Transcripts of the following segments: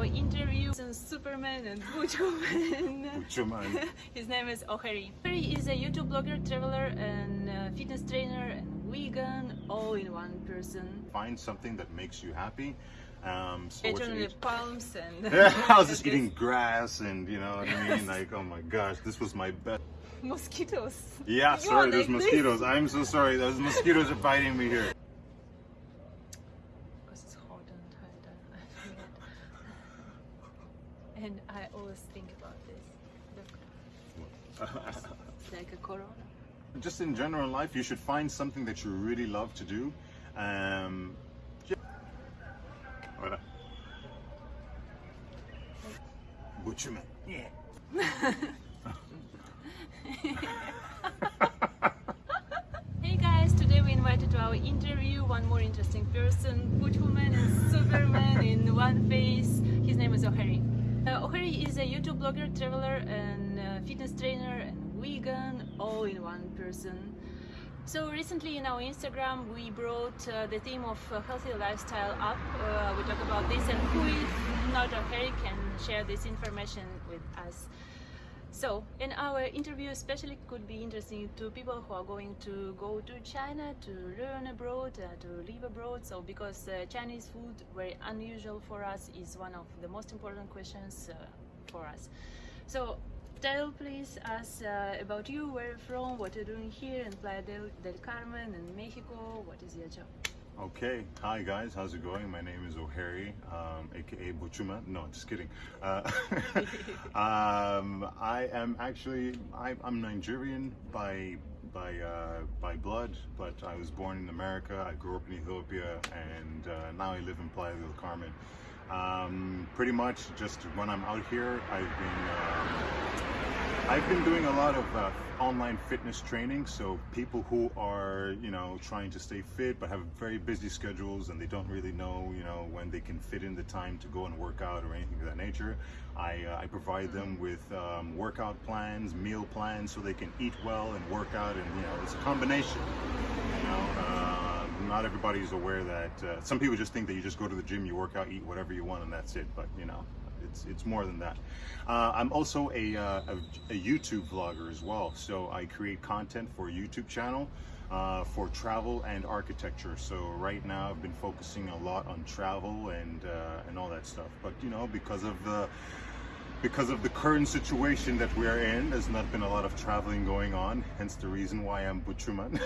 our interview with Superman and Butchwoman. Butchwoman. His name is O'Harry. O'Harry is a YouTube blogger, traveler, and uh, fitness trainer, and vegan, all in one person. Find something that makes you happy. Um, so what you Eternally palms and. I was just eating grass and you know what I mean? Like, oh my gosh, this was my best. mosquitoes. Yeah, You sorry, there's like this. mosquitoes. I'm so sorry. Those mosquitoes are biting me here. Because it's hot and tight and I forget. And I always think about this. Look, like a corona. Just in general life, you should find something that you really love to do. Um, Ora. Butchwoman. Yeah. Hey guys, today we invited to our interview one more interesting person, Butchwoman and Superman in one face. His name is O'Harry. O'Harry is a YouTube blogger, traveler, and uh, fitness trainer, and vegan, all in one person. So recently in our Instagram we brought uh, the theme of uh, healthy lifestyle up. Uh, we talk about this and who is not O'Harry can share this information with us. So, in our interview, especially could be interesting to people who are going to go to China to learn abroad, uh, to live abroad. So, because uh, Chinese food, very unusual for us, is one of the most important questions uh, for us. So, tell please us uh, about you, where you're from, what you're doing here in Playa del, del Carmen in Mexico. What is your job? Okay, hi guys, how's it going? My name is O'Harry, um, aka Butchuma. No, just kidding. Uh, um, I am actually I, I'm Nigerian by by uh, by blood, but I was born in America. I grew up in Ethiopia, and uh, now I live in Playa del Carmen. Um, pretty much, just when I'm out here, I've been. Um, I've been doing a lot of uh, online fitness training. So people who are, you know, trying to stay fit but have very busy schedules and they don't really know, you know, when they can fit in the time to go and work out or anything of that nature. I, uh, I provide them with um, workout plans, meal plans, so they can eat well and work out. And you know, it's a combination. You know, uh, not everybody is aware that. Uh, some people just think that you just go to the gym, you work out, eat whatever you want, and that's it. But you know, it's it's more than that. Uh, I'm also a, uh, a, a YouTube vlogger as well, so I create content for a YouTube channel uh, for travel and architecture. So right now I've been focusing a lot on travel and uh, and all that stuff. But you know, because of the because of the current situation that we are in, there's not been a lot of traveling going on. Hence the reason why I'm Butchuman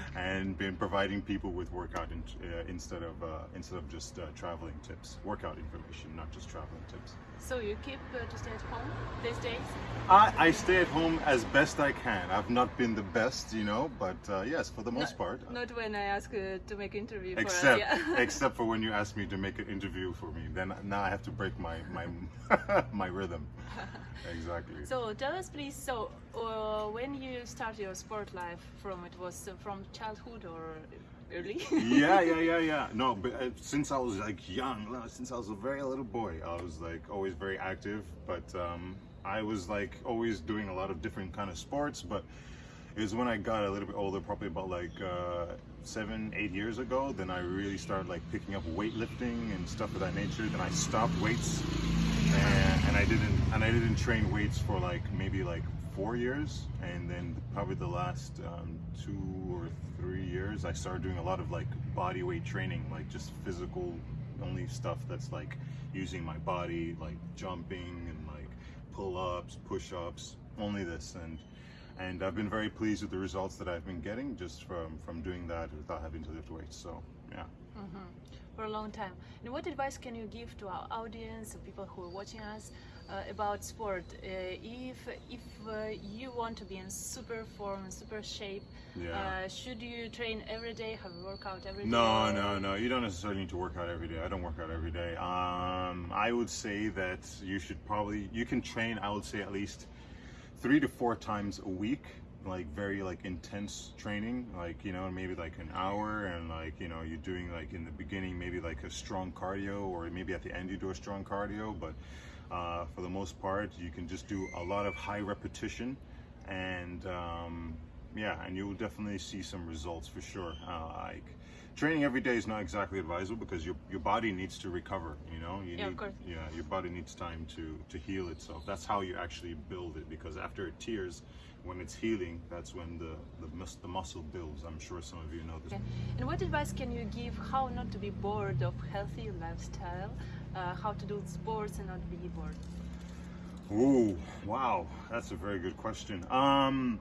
and been providing people with workout in, uh, instead of uh, instead of just uh, traveling tips, workout information, not just traveling tips. So, you keep uh, to stay at home these days? I, I stay at home as best I can. I've not been the best, you know, but uh, yes, for the most part. Not when I ask uh, to make interview for Except, us. Yeah. except for when you ask me to make an interview for me, then now I have to break my my my rhythm. Exactly. So tell us, please. So uh, when you start your sport life, from it was uh, from childhood or early? yeah, yeah, yeah, yeah. No, but uh, since I was like young, since I was a very little boy, I was like always very active. But um, I was like always doing a lot of different kind of sports. But it was when I got a little bit older, probably about like uh, seven, eight years ago. Then I really started like picking up weightlifting and stuff of that nature. Then I stopped weights, and, and I didn't, and I didn't train weights for like maybe like four years, and then probably the last um, two or three years, I started doing a lot of like body weight training, like just physical only stuff that's like using my body, like jumping and like pull-ups, push-ups, only this, and and I've been very pleased with the results that I've been getting just from from doing that without having to lift weights. So yeah. Mhm. For a long time. And what advice can you give to our audience, people who are watching us, uh, about sport? Uh, if if uh, you want to be in super form, and super shape, Yeah. uh, should you train every day, have a workout every day? No, no, no. You don't necessarily need to work out every day. I don't work out every day. Um, I would say that you should probably you can train. I would say at least three to four times a week, like very like intense training, like you know maybe like an hour, and like you know you're doing like in the beginning maybe like a strong cardio, or maybe at the end you do a strong cardio. But uh, for the most part, you can just do a lot of high repetition and um, yeah, and you will definitely see some results for sure. Uh, like training every day is not exactly advisable because your your body needs to recover. You know, you Yeah, of course. yeah, your body needs time to to heal itself. That's how you actually build it. Because after it tears, when it's healing, that's when the the, mus- the muscle builds. I'm sure some of you know this. Okay. And what advice can you give how not to be bored of healthy lifestyle? Uh, how to do sports and not be bored? Ooh, wow, that's a very good question. Um,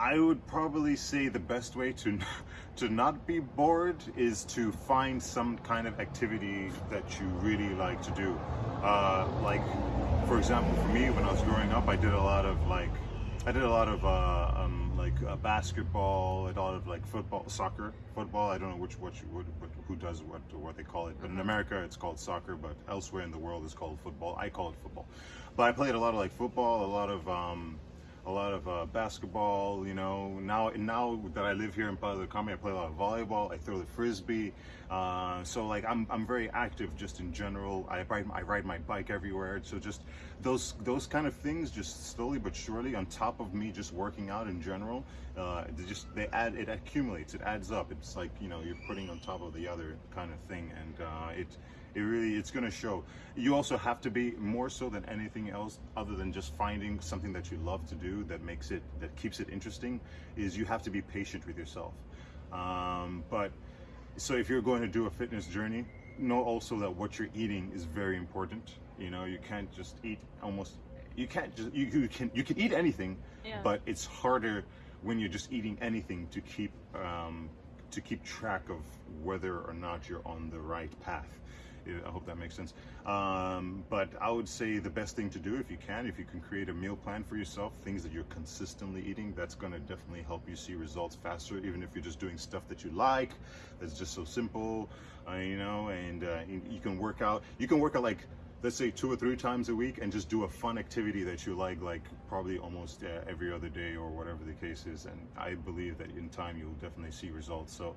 I would probably say the best way to to not be bored is to find some kind of activity that you really like to do. Uh, like, for example, for me, when I was growing up, I did a lot of like, I did a lot of uh, um, like uh, basketball, a lot of like football, soccer, football. I don't know which what, you, who does what what they call it, but in America it's called soccer, but elsewhere in the world it's called football. I call it football. But I played a lot of like football, a lot of um, a lot of uh, basketball. You know, now now that I live here in Playa del I play a lot of volleyball. I throw the frisbee. Uh, so like I'm I'm very active just in general. I ride I ride my bike everywhere. So just those those kind of things, just slowly but surely, on top of me just working out in general, uh, they just they add it accumulates. It adds up. It's like you know you're putting on top of the other kind of thing, and uh, it it really it's going to show you also have to be more so than anything else other than just finding something that you love to do that makes it that keeps it interesting is you have to be patient with yourself um, but so if you're going to do a fitness journey know also that what you're eating is very important you know you can't just eat almost you can't just you, you can you can eat anything Yeah. but it's harder when you're just eating anything to keep um, to keep track of whether or not you're on the right path. I hope that makes sense. Um, but I would say the best thing to do, if you can, if you can create a meal plan for yourself, things that you're consistently eating, that's going to definitely help you see results faster. Even if you're just doing stuff that you like, that's just so simple, uh, you know. And uh, you can work out. You can work out like let's say two or three times a week and just do a fun activity that you like like probably almost uh, every other day or whatever the case is. And i believe that in time you'll definitely see results. So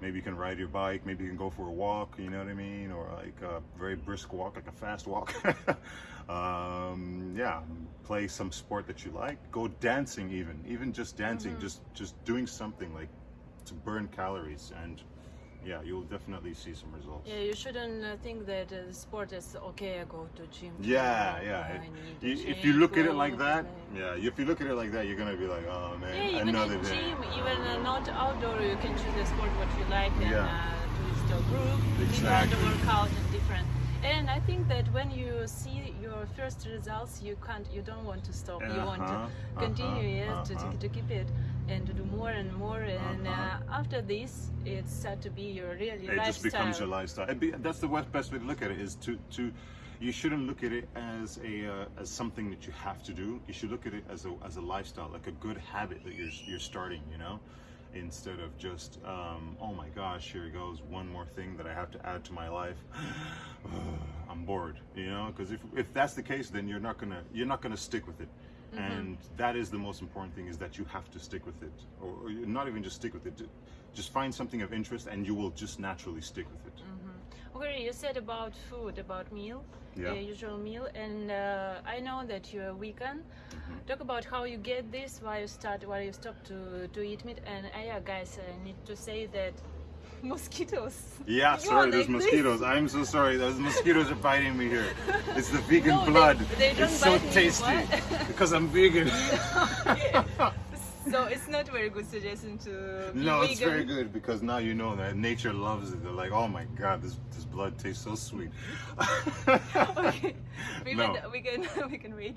maybe you can ride your bike maybe you can go for a walk you know what i mean? Or like a very brisk walk like a fast walk. Um, yeah play some sport that you like. Go dancing even even just dancing just just doing something like to burn calories and yeah you'll definitely see some results Yeah, you shouldn't uh, think that uh, sport is okay. I go to gym. Yeah, yeah. It- you- if you look at it like that, yeah. If you look at it like that, you're gonna be like, oh man, Yeah, even another in day. gym, even uh, not outdoor, you can choose a sport what you like and Yeah. uh, do it still group, Exactly. different workout and different. And I think that when you see your first results, you can't, you don't want to stop. You want to Uh-huh, continue, uh-huh, yes, to, uh-huh. to, to keep it and to do more and more. And Uh-huh. uh, after this, it's start to be your real it lifestyle. just becomes your lifestyle. Be, that's the best way to look at it. Is to to you shouldn't look at it as a uh, as something that you have to do. You should look at it as a as a lifestyle, like a good habit that you're you're starting. You know. Instead of just, um, oh my gosh, here goes one more thing that I have to add to my life. I'm bored, you know, because if, if that's the case, then you're not gonna you're not gonna stick with it, and that is the most important thing is that you have to stick with it, or, or not even just stick with it. Just find something of interest, and you will just naturally stick with it. Okay, you said about food, about meal, Yeah. uh, usual meal, and uh, I know that you're a vegan. Talk about how you get this, why you start, why you stop to, to eat meat, and uh, yeah, guys, I need to say that mosquitoes. Yeah, You sorry, there's like this. mosquitoes. I'm so sorry. Those mosquitoes are biting me here. It's the vegan No, blood. they don't it's so tasty because I'm vegan. so it's not very good suggestion to no, vegan. it's very good because now you know that nature loves it. They're like, oh my god, this this blood tastes so sweet. okay, we No. can we can we can wait.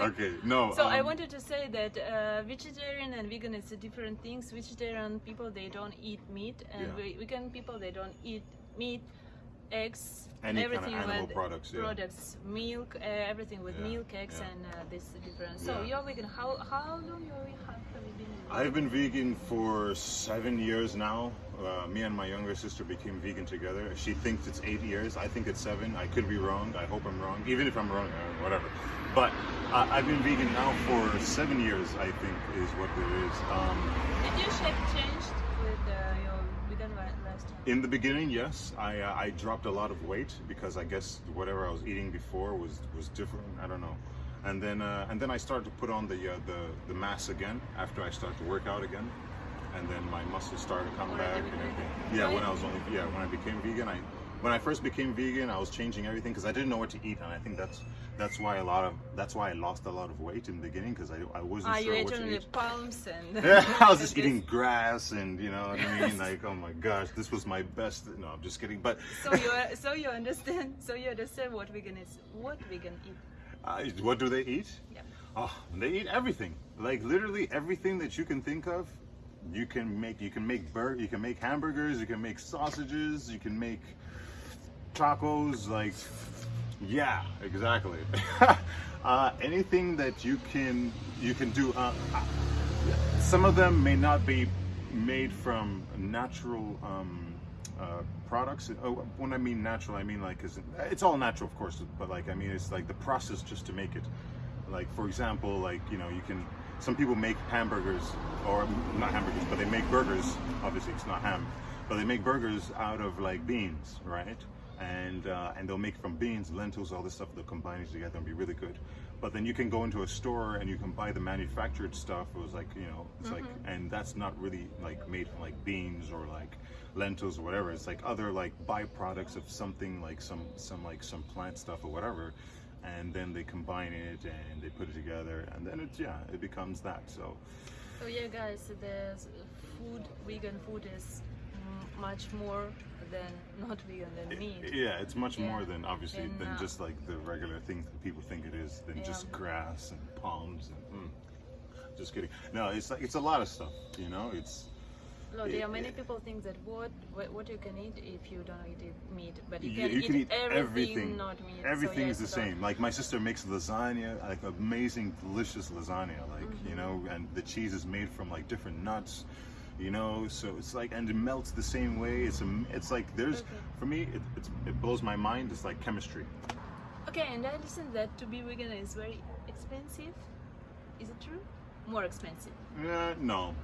okay, no. So I um, wanted to say that uh, vegetarian and vegan is a different things. Vegetarian people they don't eat meat, and Yeah. ve- vegan people they don't eat meat, eggs, Any kind of everything animal with products, yeah. products, milk, uh, everything with Yeah, milk, eggs, yeah. and uh, this is different. So you're vegan. How how long you have you been? Vegan? I've been vegan for seven years now. Uh, me and my younger sister became vegan together. She thinks it's eight years. I think it's seven. I could be wrong. I hope I'm wrong. Even if I'm wrong, uh, whatever. But uh, I've been vegan now for seven years. I think is what it is. Um, Did your shape changed with uh, your vegan li- lifestyle? In the beginning, yes, I uh, I dropped a lot of weight because I guess whatever I was eating before was was different. I don't know. and then uh, and then I started to put on the uh, the the mass again after I started to work out again, and then my muscles started to come back and everything. Yeah, when I was only yeah when I became vegan, I when I first became vegan, I was changing everything because I didn't know what to eat, and I think that's that's why a lot of that's why I lost a lot of weight in the beginning because I I wasn't you sure what to eat. palms and? Yeah, I was just eating grass and you know what I mean. Like, oh my gosh, this was my best. No, I'm just kidding. But So you so you understand so you understand what vegan is what vegan eat. uh, what do they eat? Yeah. Oh, they eat everything. Like literally everything that you can think of. You can make. You can make bur. You can make hamburgers. You can make sausages. You can make tacos. Like, yeah, exactly. uh, anything that you can you can do. Uh, uh, some of them may not be made from natural um, uh, products. Oh, when I mean natural, I mean like 'cause it's all natural, of course, but like I mean it's like the process just to make it. Like for example, like you know you can. Some people make hamburgers, or not hamburgers, but they make burgers. Obviously, it's not ham, but they make burgers out of like beans, right? And uh, and they'll make from beans, lentils, all this stuff. They'll combine it together and be really good. But then you can go into a store and you can buy the manufactured stuff. It was like you know, it's like, and that's not really like made from like beans or like lentils or whatever. It's like other like byproducts of something like some some like some plant stuff or whatever. And then they combine it and they put it together, and then it's yeah, it becomes that. So So yeah, guys, the food, vegan food is much more than not vegan than meat. yeah, it's much Yeah. more than obviously And, than just like the regular things that people think it is, than just grass and palms and. Mm. Just kidding. No, it's like it's a lot of stuff. You know, it's No, there are many yeah. people think that what what you can eat if you don't eat meat, but you Yeah, can, you eat, can eat everything, everything. not meat. So, Everything yeah, is the so- same. Like my sister makes lasagna, like amazing, delicious lasagna. Like you Mm-hmm. know, and the cheese is made from like different nuts. You know, so it's like, and it melts the same way. It's a, it's like there's, Okay. for me, it, it's, it blows my mind. It's like chemistry. Okay, and I understand that to be vegan is very expensive. Is it true? More expensive. Uh, no.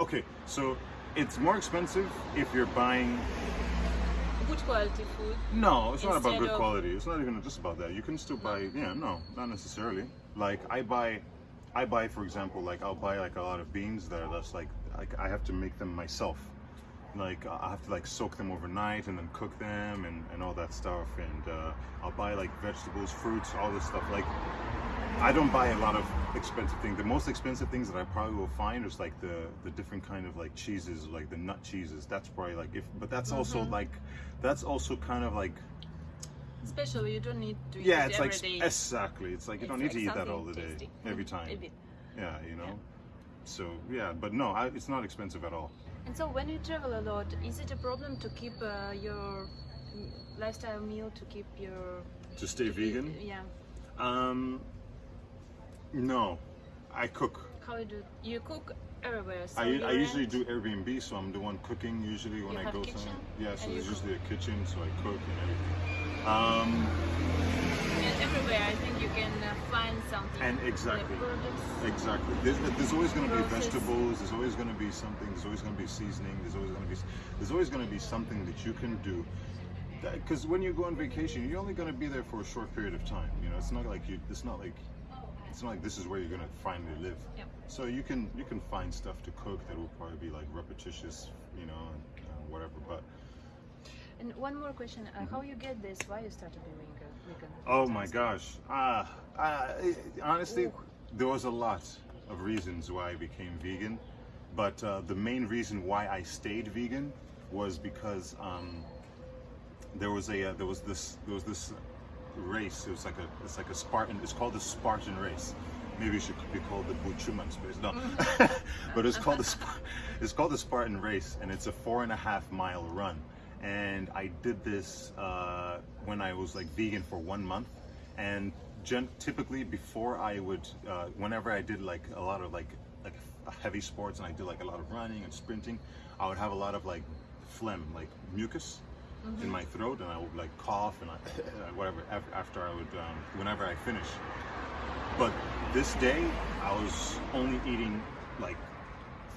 Okay, so it's more expensive if you're buying. Good quality food. No, it's not about good of- quality. It's not even just about that. You can still buy. Yeah, no, not necessarily. Like I buy, I buy for example, like I'll buy like a lot of beans that are that's like, like I have to make them myself. Like I have to like soak them overnight and then cook them and, and all that stuff. And uh, I'll buy like vegetables, fruits, all this stuff. Like I don't buy a lot of expensive things. The most expensive things that I probably will find is like the the different kind of like cheeses, like the nut cheeses. That's probably like if, but that's also like, that's also kind of like Especially you don't need to eat yeah, it it's every like day. exactly. It's like you It's don't need like to eat that all the day, tasty. every Mm, time. bit. Yeah, you know. So yeah, but no, I, it's not expensive at all. And so when you travel a lot, is it a problem to keep uh, your lifestyle meal to keep your To stay vegan, Yeah. um, no, I cook. How you do? You cook everywhere. So I, I usually do Airbnb, so I'm the one cooking usually when You I go kitchen? somewhere. Yeah, so And there's usually a kitchen, so I cook and everything. Um, And everywhere, I think you can uh, find something. And exactly. Products. Exactly. There's, there's always going to be vegetables. There's always going to be something. There's always going to be seasoning. There's always going to be. There's always going to be something that you can do. Because when you go on vacation, you're only going to be there for a short period of time. You know, it's not like you. It's not like. It's not like this is where you're going to finally live. Yep. So you can you can find stuff to cook that will probably be like repetitious, you know, and uh, whatever. But And one more question: uh, How you get this? Why you started doing vegan? vegan. Oh my gosh. Ah, ah, honestly, Ooh. there was a lot of reasons why I became vegan, but uh, the main reason why I stayed vegan was because um, there was a uh, there was this there was this race. It was like a it's like a Spartan. It's called the Spartan race. Maybe it should be called the Buchuman space. No, but it's called the it's called the Spartan race, and it's a four and a half mile run. And I did this uh, when I was like vegan for one month, and typically before I would, uh, whenever I did like a lot of like like heavy sports and I did like a lot of running and sprinting, I would have a lot of like phlegm, like mucus in my throat, and I would like cough and I, whatever after I would, um, whenever I finish. But this day, I was only eating like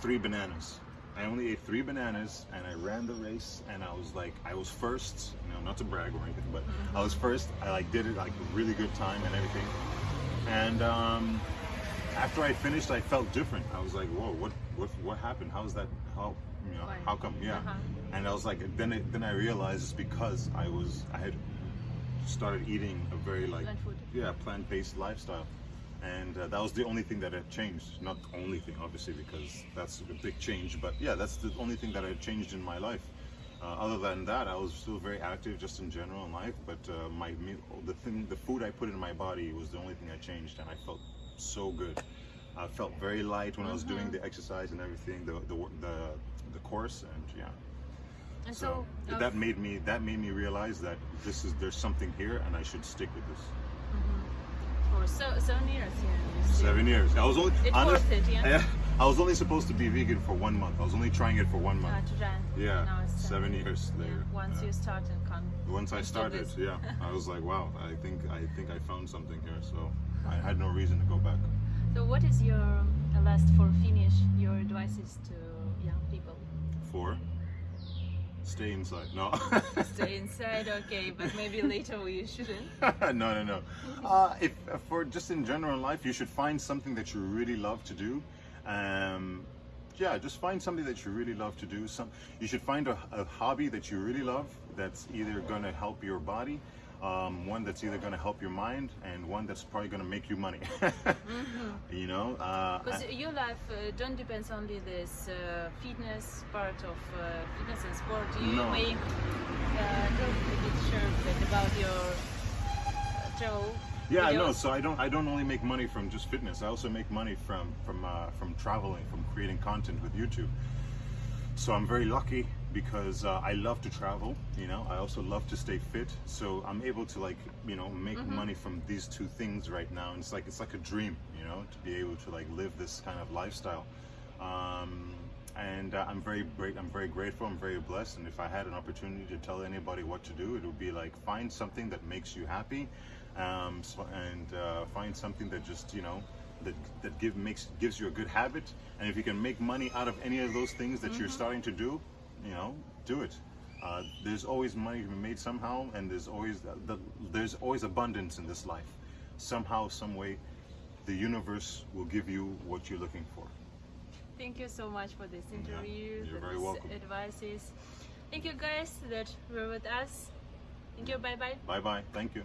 three bananas. I only ate three bananas, and I ran the race, and I was like, I was first. You know, not to brag or anything, but I was first. I like did it like a really good time and everything. And um, after I finished, I felt different. I was like, "Whoa, what, what, what happened? How's that? How, you know, Why? how come? Yeah." Uh-huh. And I was like, then, it, then I realized it's because I was, I had started eating a very like, Plant food. yeah, plant-based lifestyle, and uh, that was the only thing that had changed. Not the only thing, obviously, because that's a big change. But yeah, that's the only thing that I had changed in my life. Uh, other than that, I was still very active, just in general in life. But uh, my meal, the thing, the food I put in my body was the only thing I changed, and I felt so good. I felt very light when I was doing the exercise and everything, the the the, the course, and yeah. And So, so, uh, that made me that made me realize that this is there's something here, and I should stick with this. for so, seven years, yeah. Seven years. I was only It's honest- worth it, yeah? I was only supposed to be vegan for one month. I was only trying it for one Uh, month. to try. Yeah, Now it's seven years yeah, later. Once Yeah. you start and come. Once I started, yeah, I was like, wow, I think I think I found something here. So I had no reason to go back. So, what is your uh, last for finish? Your advices to young people? Four. Stay inside. No. Stay inside, okay, but maybe later we shouldn't. no, no, no. Uh, if for just in general life, you should find something that you really love to do. Um, yeah, just find something that you really love to do. Some you should find a, a hobby that you really love. That's either going to help your body, um, one that's either going to help your mind, and one that's probably going to make you money. You know. Uh, Because your life uh, don't depends only this uh, fitness part of uh, fitness and sport. You No. make uh, bit sure about your uh, travel. Yeah, I know. So I don't I don't only make money from just fitness. I also make money from from uh, from traveling, from creating content with YouTube. So I'm very lucky because uh, I love to travel. You know, I also love to stay fit. So I'm able to like you know make money from these two things right now. And it's like it's like a dream, you know, to be able to like live this kind of lifestyle. Um, and uh, I'm very great. I'm very grateful. I'm very blessed. And if I had an opportunity to tell anybody what to do, it would be like find something that makes you happy, um, so, and uh, find something that just you know that that give makes gives you a good habit. And if you can make money out of any of those things that you're starting to do, you know, do it. Uh, there's always money to be made somehow, and there's always the, there's always abundance in this life. Somehow, some way, the universe will give you what you're looking for. Thank you so much for this interview. you're for very welcome. Advices. Thank you guys that were with us. Thank you. Bye bye. Bye bye. Thank you.